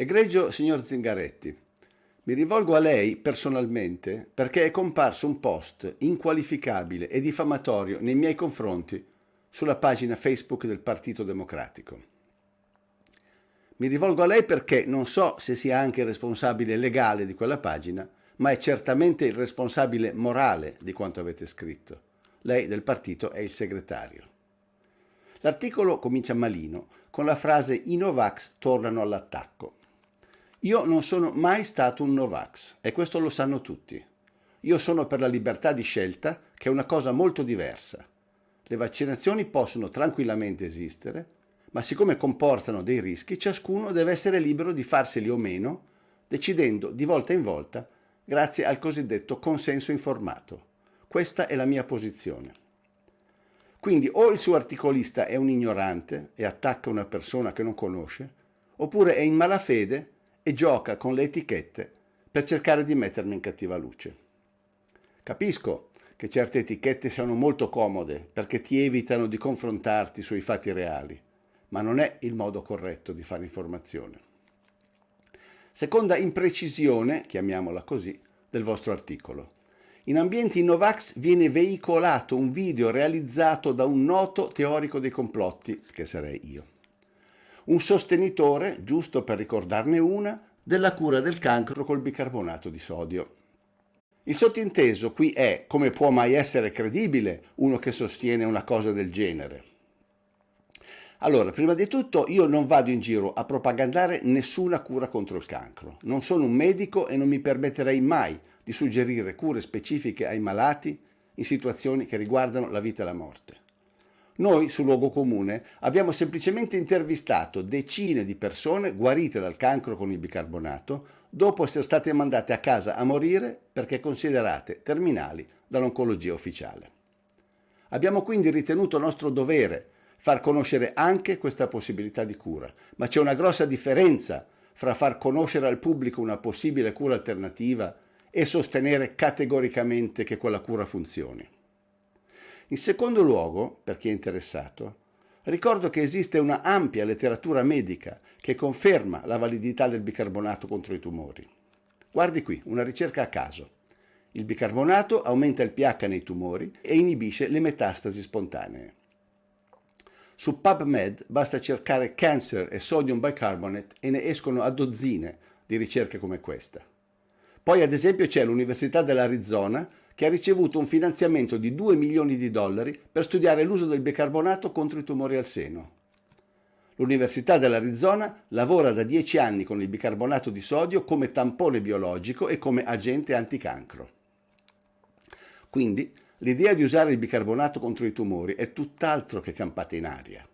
Egregio signor Zingaretti, mi rivolgo a lei personalmente perché è comparso un post inqualificabile e diffamatorio nei miei confronti sulla pagina Facebook del Partito Democratico. Mi rivolgo a lei perché non so se sia anche il responsabile legale di quella pagina, ma è certamente il responsabile morale di quanto avete scritto. Lei del partito è il segretario. L'articolo comincia malino, con la frase i Novax tornano all'attacco. Io non sono mai stato un Novax e questo lo sanno tutti. Io sono per la libertà di scelta, che è una cosa molto diversa. Le vaccinazioni possono tranquillamente esistere, ma siccome comportano dei rischi, ciascuno deve essere libero di farseli o meno, decidendo di volta in volta grazie al cosiddetto consenso informato. Questa è la mia posizione. Quindi o il suo articolista è un ignorante e attacca una persona che non conosce, oppure è in malafede e gioca con le etichette per cercare di mettermi in cattiva luce. Capisco che certe etichette siano molto comode perché ti evitano di confrontarti sui fatti reali, ma non è il modo corretto di fare informazione. Seconda imprecisione, chiamiamola così, del vostro articolo. In ambienti Novax viene veicolato un video realizzato da un noto teorico dei complotti, che sarei io. Un sostenitore, giusto per ricordarne una, della cura del cancro col bicarbonato di sodio. Il sottinteso qui è come può mai essere credibile uno che sostiene una cosa del genere. Allora, prima di tutto io non vado in giro a propagandare nessuna cura contro il cancro. Non sono un medico e non mi permetterei mai di suggerire cure specifiche ai malati in situazioni che riguardano la vita e la morte. Noi, su Luogo Comune, abbiamo semplicemente intervistato decine di persone guarite dal cancro con il bicarbonato dopo essere state mandate a casa a morire perché considerate terminali dall'oncologia ufficiale. Abbiamo quindi ritenuto nostro dovere far conoscere anche questa possibilità di cura, ma c'è una grossa differenza fra far conoscere al pubblico una possibile cura alternativa e sostenere categoricamente che quella cura funzioni. In secondo luogo, per chi è interessato, ricordo che esiste una ampia letteratura medica che conferma la validità del bicarbonato contro i tumori. Guardi qui, una ricerca a caso. Il bicarbonato aumenta il pH nei tumori e inibisce le metastasi spontanee. Su PubMed basta cercare cancer e sodium bicarbonate e ne escono a dozzine di ricerche come questa. Poi ad esempio c'è l'Università dell'Arizona che ha ricevuto un finanziamento di 2 milioni di dollari per studiare l'uso del bicarbonato contro i tumori al seno. L'Università dell'Arizona lavora da 10 anni con il bicarbonato di sodio come tampone biologico e come agente anticancro. Quindi l'idea di usare il bicarbonato contro i tumori è tutt'altro che campata in aria.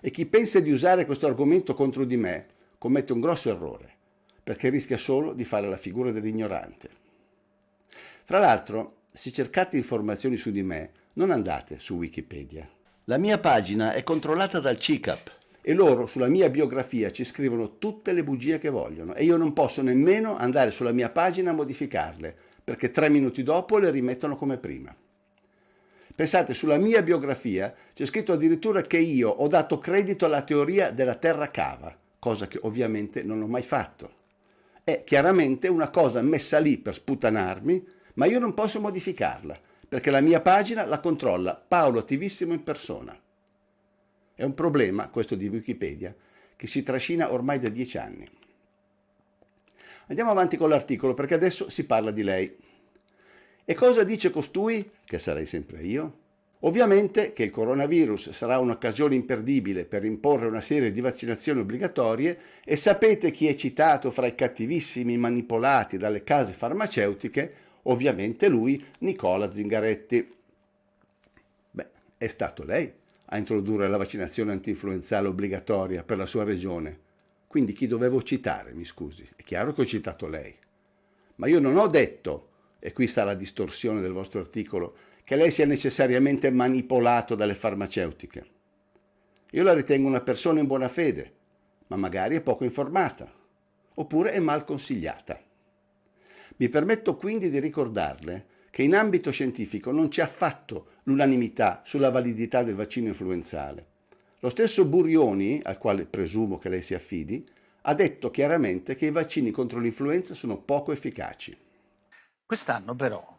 E chi pensa di usare questo argomento contro di me commette un grosso errore perché rischia solo di fare la figura dell'ignorante. Fra l'altro, se cercate informazioni su di me, non andate su Wikipedia. La mia pagina è controllata dal CICAP e loro sulla mia biografia ci scrivono tutte le bugie che vogliono e io non posso nemmeno andare sulla mia pagina a modificarle, perché tre minuti dopo le rimettono come prima. Pensate, sulla mia biografia c'è scritto addirittura che io ho dato credito alla teoria della terra cava, cosa che ovviamente non ho mai fatto è chiaramente una cosa messa lì per sputanarmi, ma io non posso modificarla, perché la mia pagina la controlla Paolo Attivissimo in persona. È un problema, questo di Wikipedia, che si trascina ormai da dieci anni. Andiamo avanti con l'articolo, perché adesso si parla di lei. E cosa dice costui, che sarei sempre io? Ovviamente che il coronavirus sarà un'occasione imperdibile per imporre una serie di vaccinazioni obbligatorie e sapete chi è citato fra i cattivissimi manipolati dalle case farmaceutiche? Ovviamente lui, Nicola Zingaretti. Beh, è stato lei a introdurre la vaccinazione antinfluenzale obbligatoria per la sua regione. Quindi chi dovevo citare, mi scusi? È chiaro che ho citato lei. Ma io non ho detto, e qui sta la distorsione del vostro articolo, che lei sia necessariamente manipolato dalle farmaceutiche. Io la ritengo una persona in buona fede, ma magari è poco informata, oppure è mal consigliata. Mi permetto quindi di ricordarle che in ambito scientifico non c'è affatto l'unanimità sulla validità del vaccino influenzale. Lo stesso Burioni, al quale presumo che lei si affidi, ha detto chiaramente che i vaccini contro l'influenza sono poco efficaci. Quest'anno però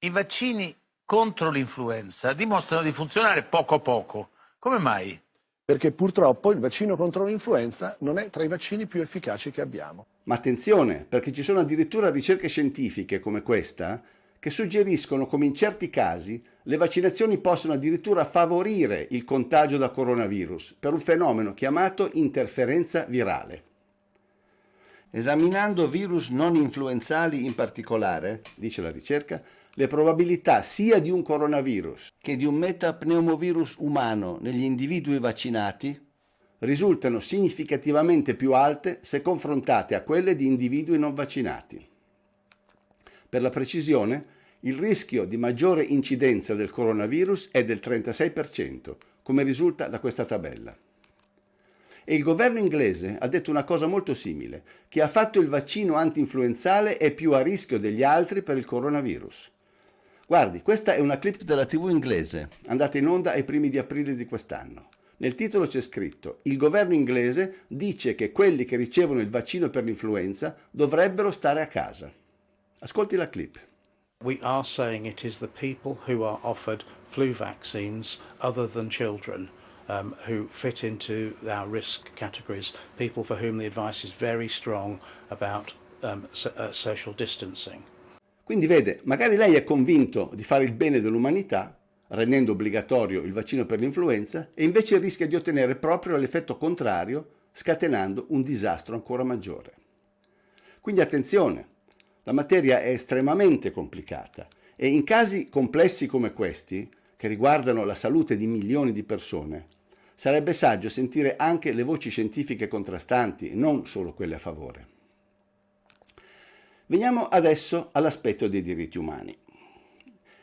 i vaccini contro l'influenza dimostrano di funzionare poco poco. Come mai? Perché purtroppo il vaccino contro l'influenza non è tra i vaccini più efficaci che abbiamo. Ma attenzione, perché ci sono addirittura ricerche scientifiche come questa che suggeriscono come in certi casi le vaccinazioni possono addirittura favorire il contagio da coronavirus per un fenomeno chiamato interferenza virale. Esaminando virus non influenzali in particolare, dice la ricerca, le probabilità sia di un coronavirus che di un metapneumovirus umano negli individui vaccinati risultano significativamente più alte se confrontate a quelle di individui non vaccinati. Per la precisione, il rischio di maggiore incidenza del coronavirus è del 36%, come risulta da questa tabella. E il governo inglese ha detto una cosa molto simile, chi ha fatto il vaccino anti-influenzale è più a rischio degli altri per il coronavirus. Guardi, questa è una clip della TV inglese, andata in onda ai primi di aprile di quest'anno. Nel titolo c'è scritto il governo inglese dice che quelli che ricevono il vaccino per l'influenza dovrebbero stare a casa. Ascolti la clip. We are saying it is the people who are offered flu vaccines other than children um, who fit into our risk categories, people for whom the advice is very strong about um, so, uh, social distancing. Quindi vede, magari lei è convinto di fare il bene dell'umanità, rendendo obbligatorio il vaccino per l'influenza, e invece rischia di ottenere proprio l'effetto contrario, scatenando un disastro ancora maggiore. Quindi attenzione, la materia è estremamente complicata e in casi complessi come questi, che riguardano la salute di milioni di persone, sarebbe saggio sentire anche le voci scientifiche contrastanti, non solo quelle a favore. Veniamo adesso all'aspetto dei diritti umani.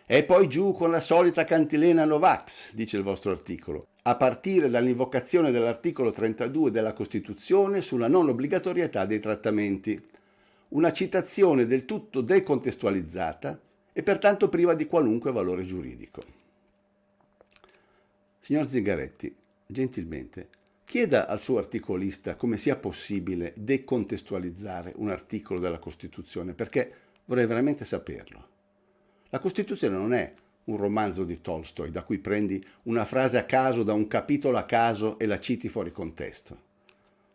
E poi giù con la solita cantilena Novax, dice il vostro articolo, a partire dall'invocazione dell'articolo 32 della Costituzione sulla non obbligatorietà dei trattamenti, una citazione del tutto decontestualizzata e pertanto priva di qualunque valore giuridico. Signor Zingaretti, gentilmente, Chieda al suo articolista come sia possibile decontestualizzare un articolo della Costituzione, perché vorrei veramente saperlo. La Costituzione non è un romanzo di Tolstoi da cui prendi una frase a caso da un capitolo a caso e la citi fuori contesto.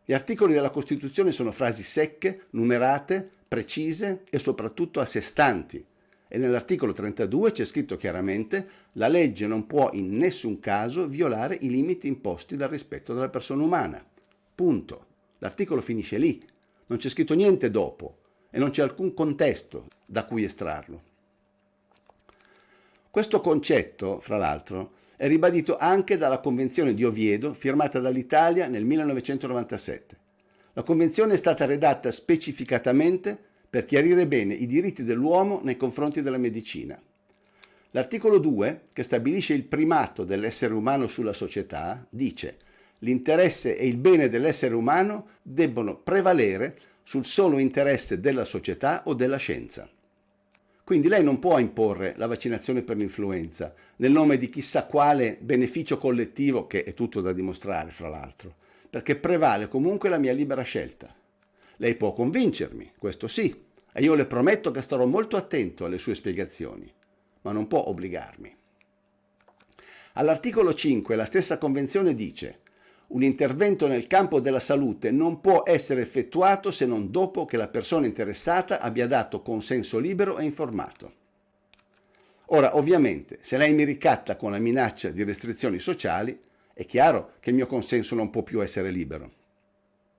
Gli articoli della Costituzione sono frasi secche, numerate, precise e soprattutto a sé stanti, e nell'articolo 32 c'è scritto chiaramente la legge non può in nessun caso violare i limiti imposti dal rispetto della persona umana. Punto. L'articolo finisce lì, non c'è scritto niente dopo e non c'è alcun contesto da cui estrarlo. Questo concetto, fra l'altro, è ribadito anche dalla Convenzione di Oviedo firmata dall'Italia nel 1997. La Convenzione è stata redatta specificatamente per chiarire bene i diritti dell'uomo nei confronti della medicina. L'articolo 2, che stabilisce il primato dell'essere umano sulla società, dice l'interesse e il bene dell'essere umano debbono prevalere sul solo interesse della società o della scienza. Quindi lei non può imporre la vaccinazione per l'influenza nel nome di chissà quale beneficio collettivo, che è tutto da dimostrare fra l'altro, perché prevale comunque la mia libera scelta. Lei può convincermi, questo sì, e io le prometto che starò molto attento alle sue spiegazioni, ma non può obbligarmi. All'articolo 5 la stessa Convenzione dice un intervento nel campo della salute non può essere effettuato se non dopo che la persona interessata abbia dato consenso libero e informato. Ora, ovviamente, se lei mi ricatta con la minaccia di restrizioni sociali, è chiaro che il mio consenso non può più essere libero.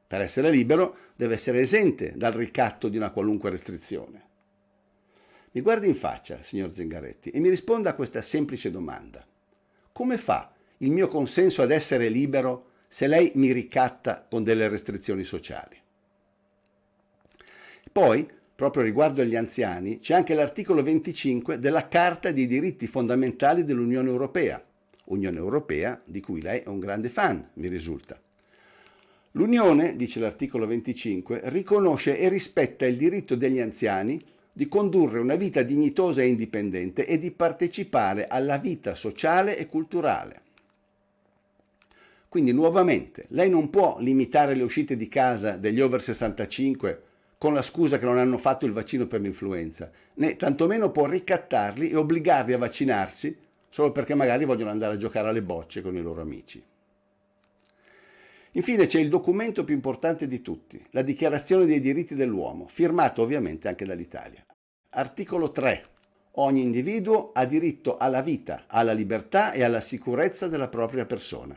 Per essere libero deve essere esente dal ricatto di una qualunque restrizione. Mi guardi in faccia, signor Zingaretti, e mi risponda a questa semplice domanda. Come fa il mio consenso ad essere libero se lei mi ricatta con delle restrizioni sociali? Poi, proprio riguardo agli anziani, c'è anche l'articolo 25 della Carta dei diritti fondamentali dell'Unione Europea, Unione Europea di cui lei è un grande fan, mi risulta. L'Unione, dice l'articolo 25, riconosce e rispetta il diritto degli anziani di condurre una vita dignitosa e indipendente e di partecipare alla vita sociale e culturale. Quindi nuovamente, lei non può limitare le uscite di casa degli over 65 con la scusa che non hanno fatto il vaccino per l'influenza, né tantomeno può ricattarli e obbligarli a vaccinarsi solo perché magari vogliono andare a giocare alle bocce con i loro amici. Infine c'è il documento più importante di tutti, la Dichiarazione dei diritti dell'uomo, firmato ovviamente anche dall'Italia. Articolo 3. Ogni individuo ha diritto alla vita, alla libertà e alla sicurezza della propria persona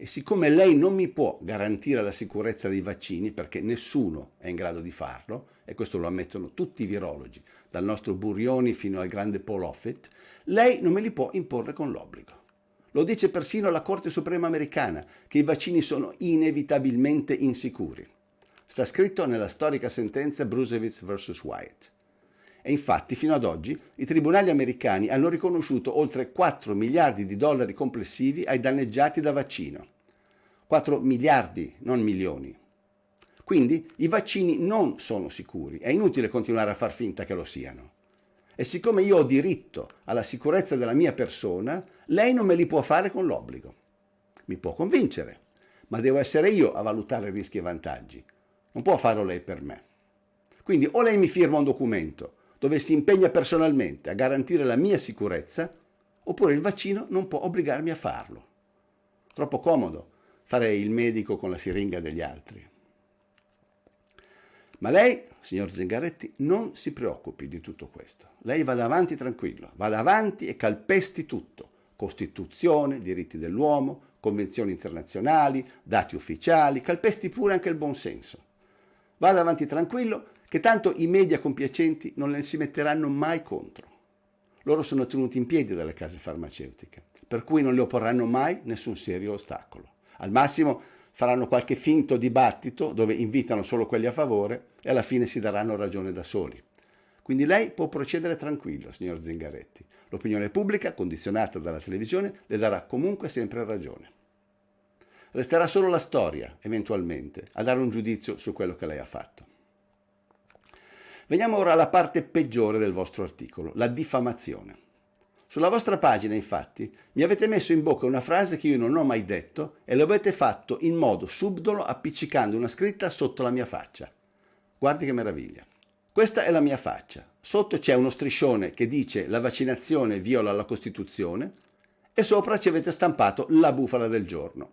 e siccome lei non mi può garantire la sicurezza dei vaccini, perché nessuno è in grado di farlo, e questo lo ammettono tutti i virologi, dal nostro Burioni fino al grande Paul Offit, lei non me li può imporre con l'obbligo. Lo dice persino la Corte Suprema americana, che i vaccini sono inevitabilmente insicuri. Sta scritto nella storica sentenza Brusewitz vs. Wyatt. E infatti fino ad oggi i tribunali americani hanno riconosciuto oltre 4 miliardi di dollari complessivi ai danneggiati da vaccino. 4 miliardi, non milioni. Quindi i vaccini non sono sicuri, è inutile continuare a far finta che lo siano. E siccome io ho diritto alla sicurezza della mia persona, lei non me li può fare con l'obbligo. Mi può convincere, ma devo essere io a valutare rischi e vantaggi. Non può farlo lei per me. Quindi o lei mi firma un documento dove si impegna personalmente a garantire la mia sicurezza, oppure il vaccino non può obbligarmi a farlo. Troppo comodo fare il medico con la siringa degli altri. Ma lei, signor Zengaretti, non si preoccupi di tutto questo. Lei vada avanti tranquillo, vada avanti e calpesti tutto. Costituzione, diritti dell'uomo, convenzioni internazionali, dati ufficiali, calpesti pure anche il buonsenso. Vada avanti tranquillo che tanto i media compiacenti non le si metteranno mai contro. Loro sono tenuti in piedi dalle case farmaceutiche, per cui non le opporranno mai nessun serio ostacolo. Al massimo faranno qualche finto dibattito dove invitano solo quelli a favore e alla fine si daranno ragione da soli. Quindi lei può procedere tranquillo, signor Zingaretti. L'opinione pubblica, condizionata dalla televisione, le darà comunque sempre ragione. Resterà solo la storia, eventualmente, a dare un giudizio su quello che lei ha fatto. Veniamo ora alla parte peggiore del vostro articolo, la diffamazione. Sulla vostra pagina, infatti, mi avete messo in bocca una frase che io non ho mai detto e lo avete fatto in modo subdolo appiccicando una scritta sotto la mia faccia. Guardi che meraviglia. Questa è la mia faccia. Sotto c'è uno striscione che dice la vaccinazione viola la Costituzione e sopra ci avete stampato la bufala del giorno.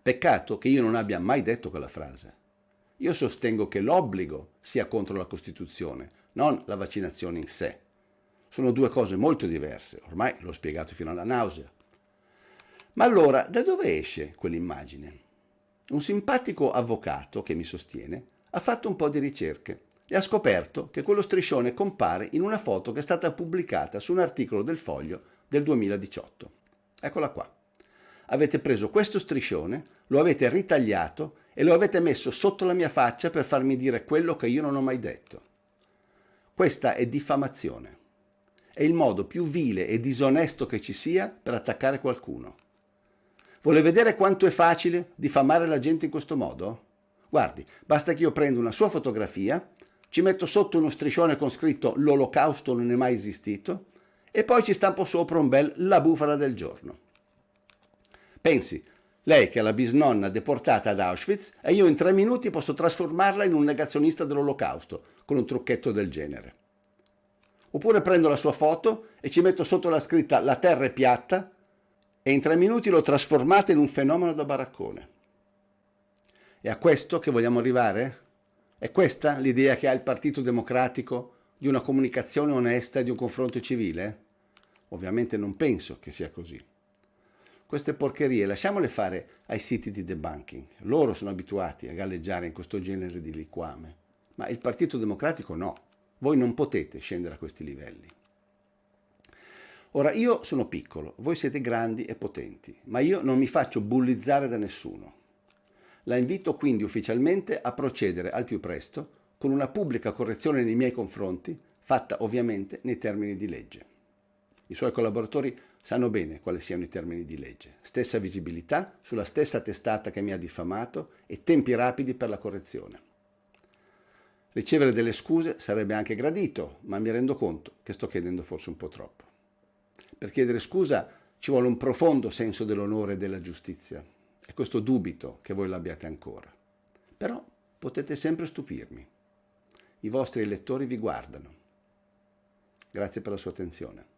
Peccato che io non abbia mai detto quella frase. Io sostengo che l'obbligo sia contro la Costituzione, non la vaccinazione in sé. Sono due cose molto diverse, ormai l'ho spiegato fino alla nausea. Ma allora, da dove esce quell'immagine? Un simpatico avvocato che mi sostiene ha fatto un po' di ricerche e ha scoperto che quello striscione compare in una foto che è stata pubblicata su un articolo del Foglio del 2018. Eccola qua. Avete preso questo striscione, lo avete ritagliato e lo avete messo sotto la mia faccia per farmi dire quello che io non ho mai detto. Questa è diffamazione. È il modo più vile e disonesto che ci sia per attaccare qualcuno. Vuole vedere quanto è facile diffamare la gente in questo modo? Guardi, basta che io prenda una sua fotografia, ci metto sotto uno striscione con scritto l'olocausto non è mai esistito e poi ci stampo sopra un bel la bufala del giorno. Pensi, lei che è la bisnonna deportata ad Auschwitz e io in tre minuti posso trasformarla in un negazionista dell'olocausto con un trucchetto del genere. Oppure prendo la sua foto e ci metto sotto la scritta la terra è piatta e in tre minuti l'ho trasformata in un fenomeno da baraccone. È a questo che vogliamo arrivare? È questa l'idea che ha il Partito Democratico di una comunicazione onesta e di un confronto civile? Ovviamente non penso che sia così. Queste porcherie lasciamole fare ai siti di debunking. Loro sono abituati a galleggiare in questo genere di liquame. Ma il Partito Democratico no. Voi non potete scendere a questi livelli. Ora, io sono piccolo, voi siete grandi e potenti, ma io non mi faccio bullizzare da nessuno. La invito quindi ufficialmente a procedere al più presto con una pubblica correzione nei miei confronti, fatta ovviamente nei termini di legge. I suoi collaboratori sanno bene quali siano i termini di legge. Stessa visibilità sulla stessa testata che mi ha diffamato e tempi rapidi per la correzione. Ricevere delle scuse sarebbe anche gradito, ma mi rendo conto che sto chiedendo forse un po' troppo. Per chiedere scusa Ci vuole un profondo senso dell'onore e della giustizia. E questo dubito che voi l'abbiate ancora. Però potete sempre stupirmi. I vostri elettori vi guardano. Grazie per la sua attenzione.